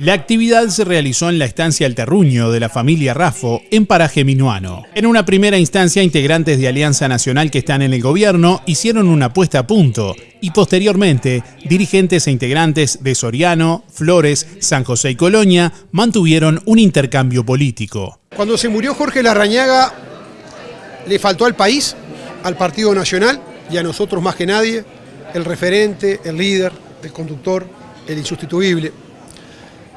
La actividad se realizó en la estancia El Terruño de la familia Rafo, en Paraje Minuano. En una primera instancia, integrantes de Alianza Nacional que están en el gobierno hicieron una puesta a punto y posteriormente, dirigentes e integrantes de Soriano, Flores, San José y Colonia mantuvieron un intercambio político. Cuando se murió Jorge Larrañaga, le faltó al país, al Partido Nacional y a nosotros más que nadie, el referente, el líder, el conductor, el insustituible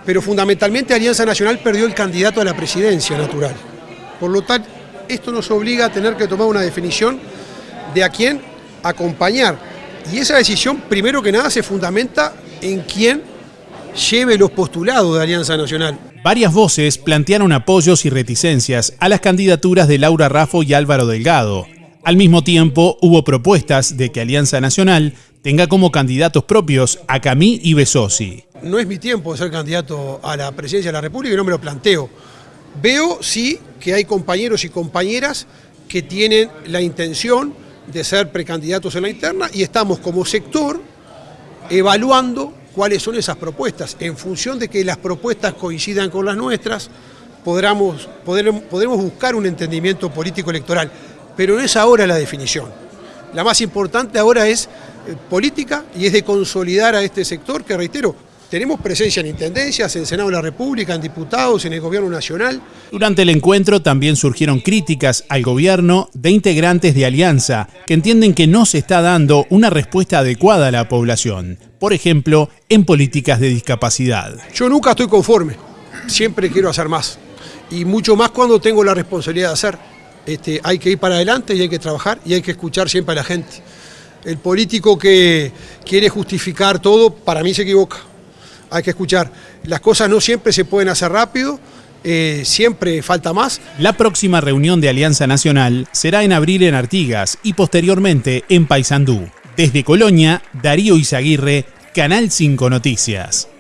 pero fundamentalmente Alianza Nacional perdió el candidato a la presidencia natural. Por lo tanto, esto nos obliga a tener que tomar una definición de a quién acompañar. Y esa decisión, primero que nada, se fundamenta en quién lleve los postulados de Alianza Nacional. Varias voces plantearon apoyos y reticencias a las candidaturas de Laura Raffo y Álvaro Delgado. Al mismo tiempo, hubo propuestas de que Alianza Nacional tenga como candidatos propios a Camí y Besosi no es mi tiempo de ser candidato a la presidencia de la República y no me lo planteo. Veo sí que hay compañeros y compañeras que tienen la intención de ser precandidatos en la interna y estamos como sector evaluando cuáles son esas propuestas. En función de que las propuestas coincidan con las nuestras, podremos, podremos buscar un entendimiento político electoral, pero no es ahora la definición. La más importante ahora es eh, política y es de consolidar a este sector que, reitero, tenemos presencia en intendencias, en Senado de la República, en diputados, en el Gobierno Nacional. Durante el encuentro también surgieron críticas al gobierno de integrantes de Alianza que entienden que no se está dando una respuesta adecuada a la población, por ejemplo, en políticas de discapacidad. Yo nunca estoy conforme, siempre quiero hacer más, y mucho más cuando tengo la responsabilidad de hacer. Este, hay que ir para adelante y hay que trabajar y hay que escuchar siempre a la gente. El político que quiere justificar todo, para mí se equivoca hay que escuchar. Las cosas no siempre se pueden hacer rápido, eh, siempre falta más. La próxima reunión de Alianza Nacional será en abril en Artigas y posteriormente en Paysandú. Desde Colonia, Darío Izaguirre, Canal 5 Noticias.